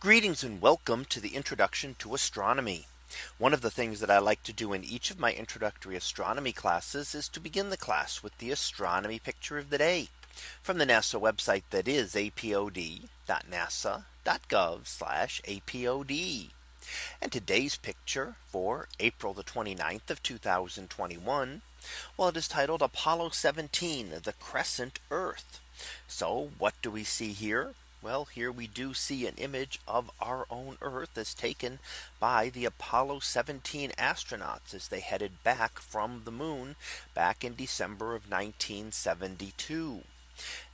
Greetings and welcome to the introduction to astronomy. One of the things that I like to do in each of my introductory astronomy classes is to begin the class with the astronomy picture of the day from the NASA website that is apod.nasa.gov apod. And today's picture for April the 29th of 2021. Well, it is titled Apollo 17, the crescent Earth. So what do we see here? Well, here we do see an image of our own Earth as taken by the Apollo 17 astronauts as they headed back from the moon back in December of 1972.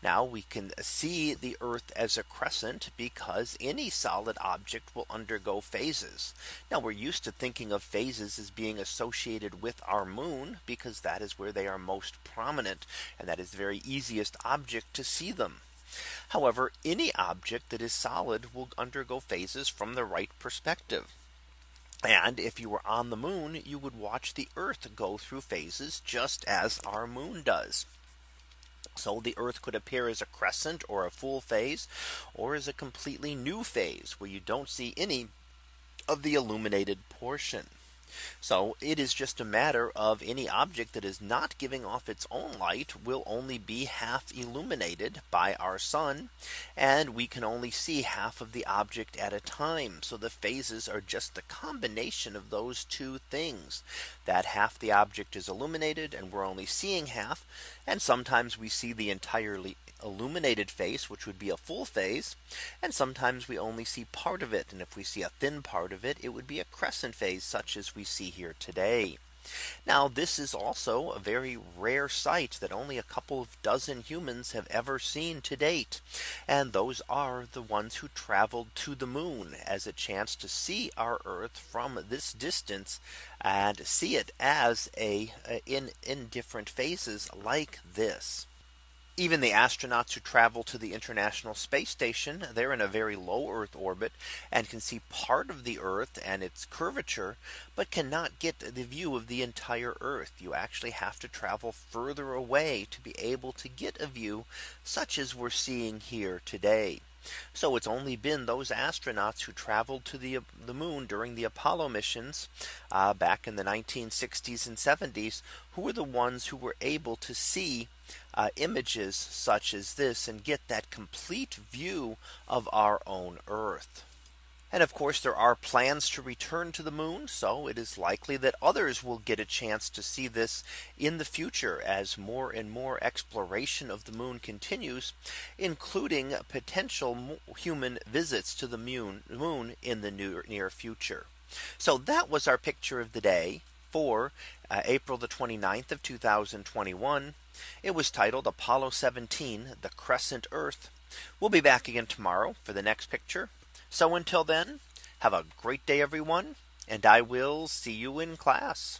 Now we can see the Earth as a crescent because any solid object will undergo phases. Now we're used to thinking of phases as being associated with our moon because that is where they are most prominent and that is the very easiest object to see them. However, any object that is solid will undergo phases from the right perspective. And if you were on the moon, you would watch the Earth go through phases just as our moon does. So the Earth could appear as a crescent or a full phase or as a completely new phase where you don't see any of the illuminated portion. So it is just a matter of any object that is not giving off its own light will only be half illuminated by our sun. And we can only see half of the object at a time. So the phases are just the combination of those two things that half the object is illuminated and we're only seeing half. And sometimes we see the entirely illuminated face, which would be a full phase. And sometimes we only see part of it. And if we see a thin part of it, it would be a crescent phase such as we see here today. Now this is also a very rare sight that only a couple of dozen humans have ever seen to date. And those are the ones who traveled to the moon as a chance to see our Earth from this distance and see it as a in in different phases like this. Even the astronauts who travel to the International Space Station, they're in a very low Earth orbit and can see part of the Earth and its curvature, but cannot get the view of the entire Earth. You actually have to travel further away to be able to get a view such as we're seeing here today. So it's only been those astronauts who traveled to the, the moon during the Apollo missions uh, back in the 1960s and 70s who were the ones who were able to see uh, images such as this and get that complete view of our own Earth. And of course, there are plans to return to the moon. So it is likely that others will get a chance to see this in the future as more and more exploration of the moon continues, including potential human visits to the moon in the near future. So that was our picture of the day for uh, April the 29th of 2021. It was titled Apollo 17, the crescent Earth. We'll be back again tomorrow for the next picture. So until then, have a great day, everyone, and I will see you in class.